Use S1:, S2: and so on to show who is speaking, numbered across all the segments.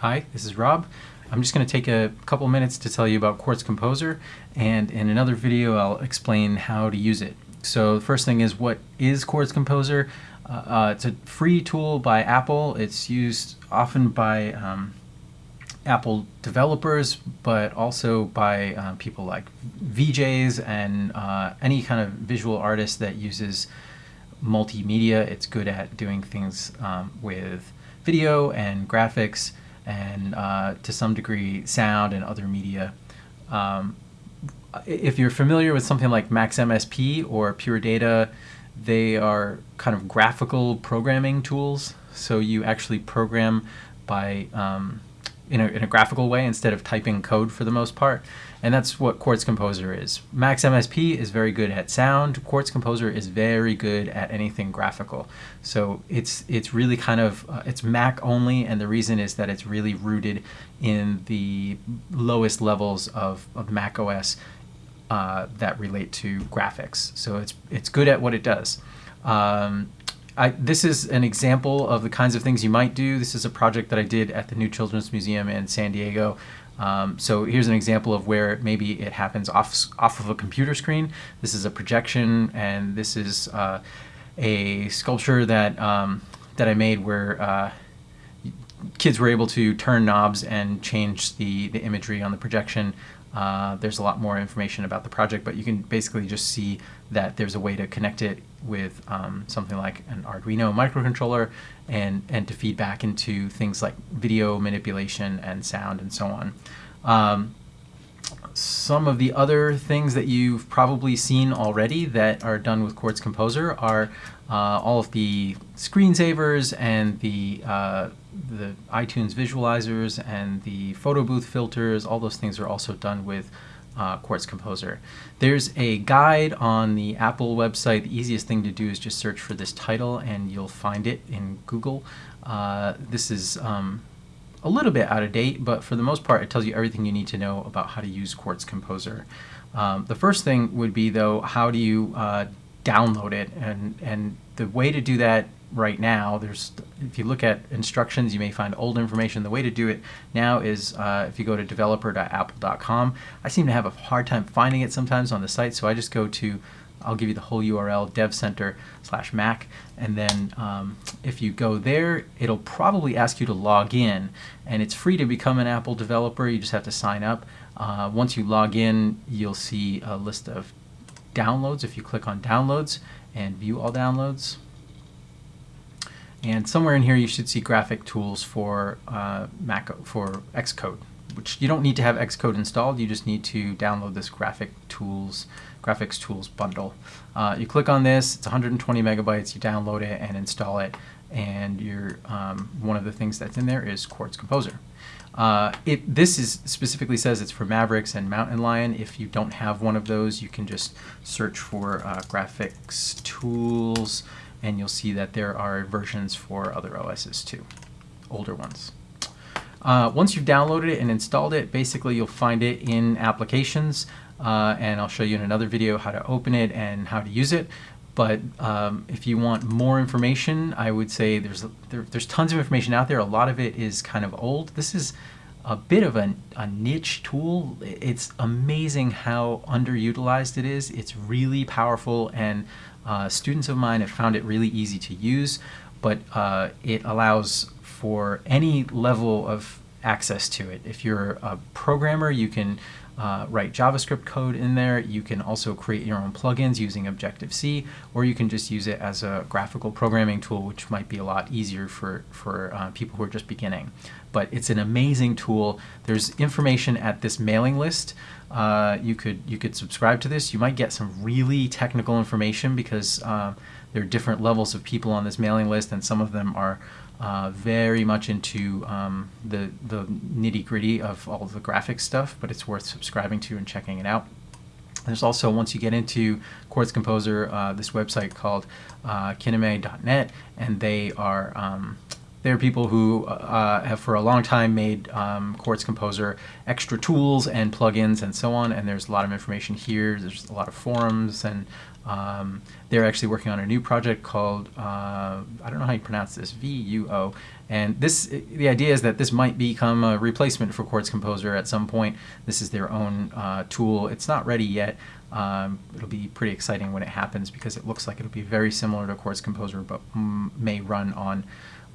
S1: Hi, this is Rob. I'm just going to take a couple minutes to tell you about Quartz Composer, and in another video I'll explain how to use it. So the first thing is what is Quartz Composer? Uh, uh, it's a free tool by Apple. It's used often by um, Apple developers, but also by uh, people like VJs and uh, any kind of visual artist that uses multimedia. It's good at doing things um, with video and graphics and uh, to some degree sound and other media. Um, if you're familiar with something like MaxMSP or Pure Data, they are kind of graphical programming tools. So you actually program by um, in a, in a graphical way instead of typing code for the most part. And that's what Quartz Composer is. Max MSP is very good at sound. Quartz Composer is very good at anything graphical. So it's it's really kind of uh, it's Mac only, and the reason is that it's really rooted in the lowest levels of, of Mac OS uh, that relate to graphics. So it's it's good at what it does. Um, I, this is an example of the kinds of things you might do. This is a project that I did at the New Children's Museum in San Diego. Um, so here's an example of where maybe it happens off, off of a computer screen. This is a projection, and this is uh, a sculpture that, um, that I made where uh, kids were able to turn knobs and change the, the imagery on the projection. Uh, there's a lot more information about the project, but you can basically just see that there's a way to connect it with um, something like an Arduino microcontroller and, and to feed back into things like video manipulation and sound and so on. Um, some of the other things that you've probably seen already that are done with Quartz Composer are uh, all of the screensavers and the, uh, the iTunes visualizers and the photo booth filters. All those things are also done with uh, Quartz Composer. There's a guide on the Apple website. The easiest thing to do is just search for this title and you'll find it in Google. Uh, this is um, a little bit out of date, but for the most part, it tells you everything you need to know about how to use Quartz Composer. Um, the first thing would be, though, how do you uh, download it? And, and the way to do that right now, there's if you look at instructions, you may find old information. The way to do it now is uh, if you go to developer.apple.com. I seem to have a hard time finding it sometimes on the site, so I just go to I'll give you the whole URL, devcenter slash Mac, and then um, if you go there, it'll probably ask you to log in, and it's free to become an Apple developer. You just have to sign up. Uh, once you log in, you'll see a list of downloads. If you click on downloads and view all downloads, and somewhere in here you should see graphic tools for uh, Mac for Xcode, which you don't need to have Xcode installed. You just need to download this graphic tools graphics tools bundle. Uh, you click on this, it's 120 megabytes, you download it and install it, and you um, one of the things that's in there is Quartz Composer. Uh, it, this is specifically says it's for Mavericks and Mountain Lion. If you don't have one of those, you can just search for uh, graphics tools and you'll see that there are versions for other OSs too, older ones. Uh, once you've downloaded it and installed it, basically you'll find it in applications, uh, and I'll show you in another video how to open it and how to use it. But um, if you want more information, I would say there's there, there's tons of information out there. A lot of it is kind of old. This is a bit of a, a niche tool. It's amazing how underutilized it is. It's really powerful and uh, students of mine have found it really easy to use, but uh, it allows for any level of access to it. If you're a programmer, you can uh, write JavaScript code in there. You can also create your own plugins using Objective-C, or you can just use it as a graphical programming tool, which might be a lot easier for, for uh, people who are just beginning. But it's an amazing tool. There's information at this mailing list. Uh, you could you could subscribe to this. You might get some really technical information because uh, there are different levels of people on this mailing list, and some of them are uh, very much into um, the, the nitty gritty of all the graphics stuff, but it's worth subscribing to and checking it out. There's also, once you get into Quartz Composer, uh, this website called uh, kineme.net, and they are um, They're people who uh, have for a long time made um, Quartz Composer extra tools and plugins and so on. And there's a lot of information here. There's a lot of forums and um, they're actually working on a new project called uh, I don't know how you pronounce this VUO, and this the idea is that this might become a replacement for Quartz Composer at some point. This is their own uh, tool. It's not ready yet. Um, it'll be pretty exciting when it happens because it looks like it'll be very similar to Quartz Composer, but may run on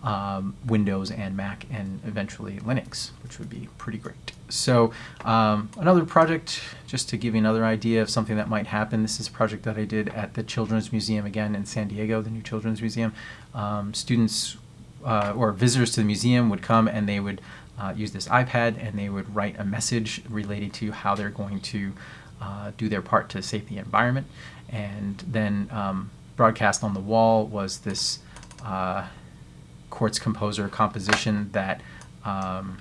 S1: um, Windows and Mac and eventually Linux, which would be pretty great. So um, another project, just to give you another idea of something that might happen, this is a project that I did at the Children's Museum again in San Diego, the new Children's Museum. Um, students uh, or visitors to the museum would come and they would uh, use this iPad and they would write a message related to how they're going to uh, do their part to save the environment. And then um, broadcast on the wall was this uh, Quartz Composer composition that um,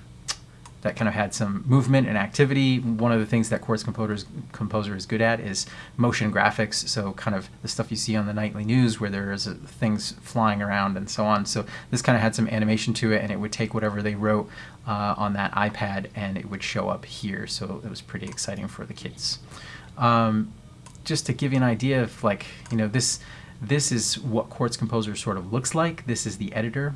S1: that kind of had some movement and activity. One of the things that Quartz Composer's, Composer is good at is motion graphics, so kind of the stuff you see on the nightly news where there's uh, things flying around and so on. So this kind of had some animation to it, and it would take whatever they wrote uh, on that iPad and it would show up here. So it was pretty exciting for the kids. Um, just to give you an idea of like, you know, this this is what Quartz Composer sort of looks like. This is the editor.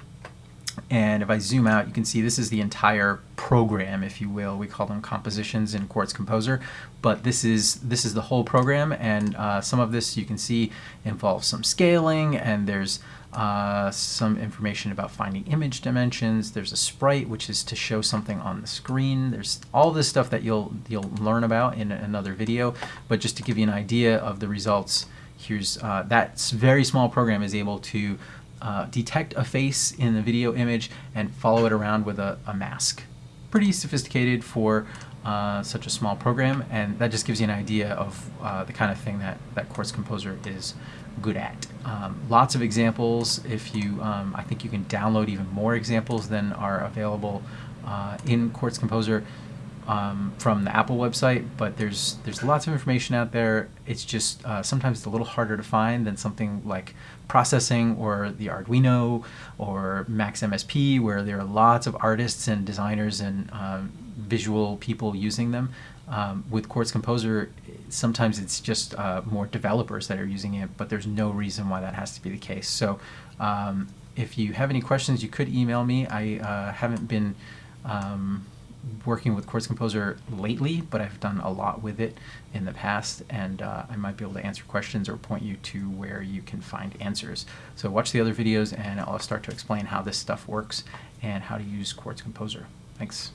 S1: And if I zoom out, you can see this is the entire program, if you will. We call them compositions in Quartz Composer, but this is this is the whole program, and uh, some of this you can see involves some scaling, and there's uh, some information about finding image dimensions. There's a sprite, which is to show something on the screen. There's all this stuff that you'll you'll learn about in another video, but just to give you an idea of the results here's uh, that very small program is able to uh, detect a face in the video image and follow it around with a, a mask. Pretty sophisticated for uh, such a small program and that just gives you an idea of uh, the kind of thing that, that Quartz Composer is good at. Um, lots of examples. If you, um, I think you can download even more examples than are available uh, in Quartz Composer um, from the Apple website, but there's there's lots of information out there. It's just uh, sometimes it's a little harder to find than something like processing or the Arduino or Max MSP, where there are lots of artists and designers and um, visual people using them. Um, with Quartz Composer, sometimes it's just uh, more developers that are using it, but there's no reason why that has to be the case. So um, if you have any questions, you could email me. I uh, haven't been um, working with Quartz Composer lately, but I've done a lot with it in the past, and uh, I might be able to answer questions or point you to where you can find answers. So watch the other videos, and I'll start to explain how this stuff works and how to use Quartz Composer. Thanks.